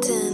Latin.